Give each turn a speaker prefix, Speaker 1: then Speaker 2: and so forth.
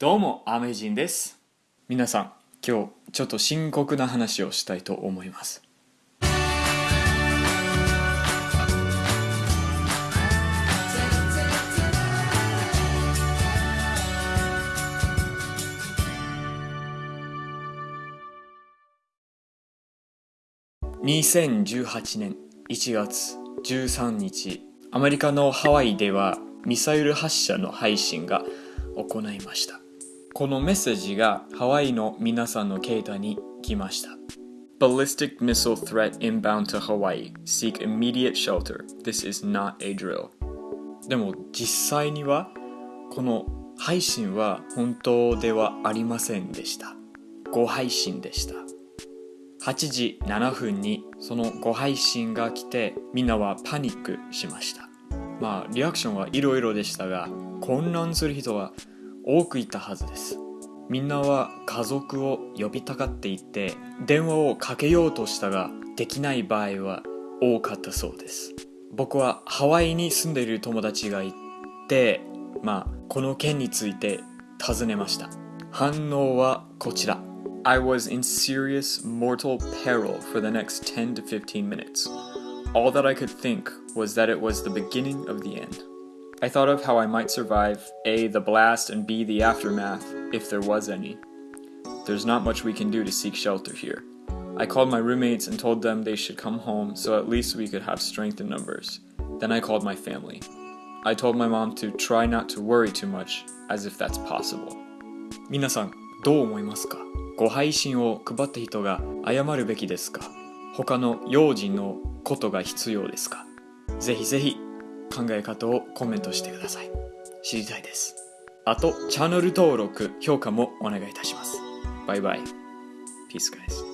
Speaker 1: どうも、アメジンです。皆さん、今日ちょっと深刻な話をしたいと思います。2018年1月13日アメリカのハワイではミサイル発射の配信が行いましたこのメッセージがハワイの皆さんの携帯に来ました Ballistic missile threat inbound to Hawaii. Seek immediate shelter. This is not a drill. でも実際にはこの配信は本当ではありませんでした誤配信でした8時7分にそのご配信が来てみんなはパニックしましたまあリアクションはいろいろでしたが混乱する人は多くいたはずですみんなは家族を呼びたがっていて電話をかけようとしたができない場合は多かったそうです僕はハワイに住んでいる友達がいてまあこの件について尋ねました反応はこちら I was in serious mortal peril for the next 10 to 15 minutes. All that I could think was that it was the beginning of the end. I thought of how I might survive A, the blast, and B, the aftermath, if there was any. There's not much we can do to seek shelter here. I called my roommates and told them they should come home so at least we could have strength in numbers. Then I called my family. I told my mom to try not to worry too much, as if that's possible. 皆さん、どう思いますかご配信を配った人が謝るべきですか他の用心のことが必要ですかぜひぜひ 考え方をコメントしてください。知りたいです。あと、チャンネル登録、評価もお願いいたします。バイバイ。ピースガイズ